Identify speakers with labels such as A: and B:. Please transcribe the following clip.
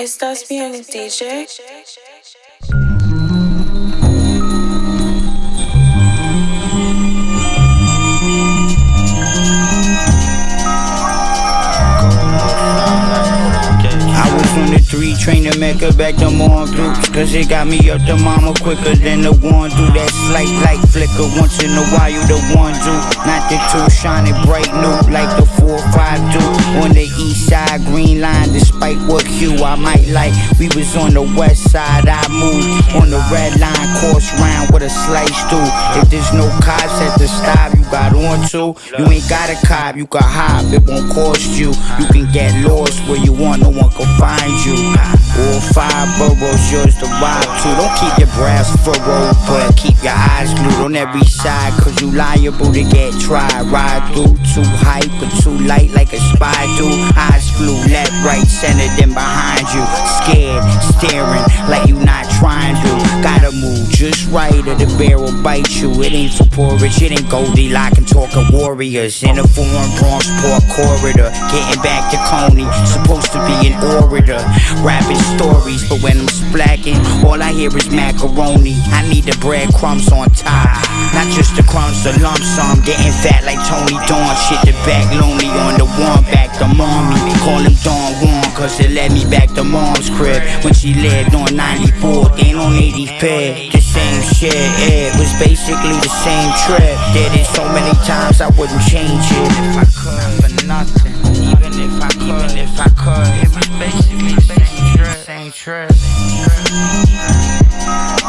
A: ¿Estás bien, DJ?
B: I was on the three train to Mecca back to more groups Cause it got me up to mama quicker than the one do That slight light flicker once in a while you the one do Not the two shining bright new like the four five despite what hue I might like. We was on the west side I moved on the red line course round with a slice through. If there's no cops at the stop you got on to. You ain't got a cop you can hop it won't cost you. You can get lost where you want no one can find you. All five boroughs yours to ride to. Don't keep your brows furrowed but keep your eyes glued on every side Cause you liable to get tried. Ride through too hype but too light like a spy do flew left, center then behind you. Scared, staring like you not trying to. Gotta move just right or the bear will bite you. It ain't for porridge, it ain't Goldilocks and talking warriors. In a foreign Bronx port corridor. Getting back to Coney, supposed to be an orator. Rapping stories, but when I'm splacking All I hear is macaroni. I need the breadcrumbs on top The crumbs, lump sum. Getting fat like Tony Dawn. Shit the back lonely on the one back to mommy Call him Don Juan Cause it led me back to mom's crib. When she lived on 94th and on 85th The same shit, it was basically the same trip. Did it so many times I wouldn't change it. If I could, for nothing. Even if I could, even if I could. It was basically the same trip. Same trip